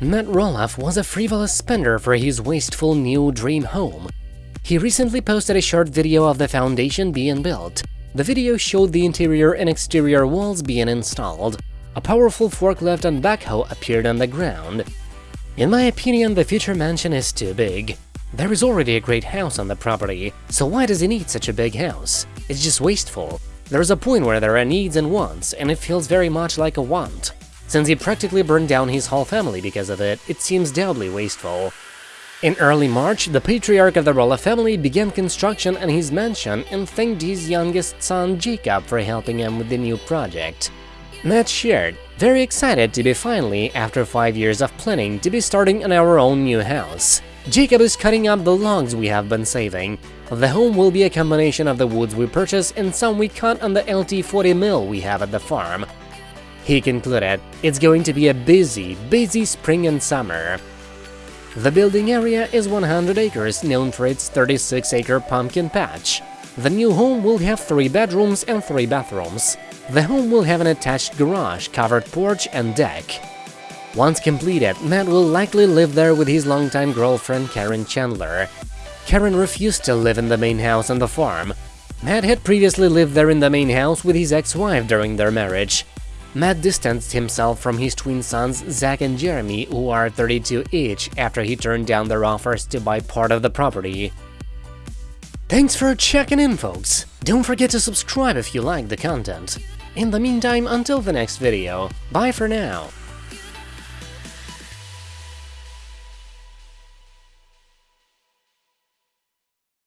Matt Roloff was a frivolous spender for his wasteful new dream home. He recently posted a short video of the foundation being built. The video showed the interior and exterior walls being installed. A powerful forklift and backhoe appeared on the ground. In my opinion, the future mansion is too big. There is already a great house on the property, so why does he need such a big house? It's just wasteful. There's a point where there are needs and wants, and it feels very much like a want. Since he practically burned down his whole family because of it, it seems doubly wasteful. In early March, the patriarch of the Roloff family began construction on his mansion and thanked his youngest son Jacob for helping him with the new project. Matt shared, very excited to be finally, after 5 years of planning, to be starting on our own new house. Jacob is cutting up the logs we have been saving. The home will be a combination of the woods we purchased and some we cut on the LT40 mill we have at the farm. He concluded, it's going to be a busy, busy spring and summer. The building area is 100 acres, known for its 36-acre pumpkin patch. The new home will have three bedrooms and three bathrooms. The home will have an attached garage, covered porch and deck. Once completed, Matt will likely live there with his longtime girlfriend Karen Chandler. Karen refused to live in the main house on the farm. Matt had previously lived there in the main house with his ex-wife during their marriage. Matt distanced himself from his twin sons Zach and Jeremy, who are 32 each, after he turned down their offers to buy part of the property. Thanks for checking in, folks! Don't forget to subscribe if you like the content. In the meantime, until the next video, bye for now!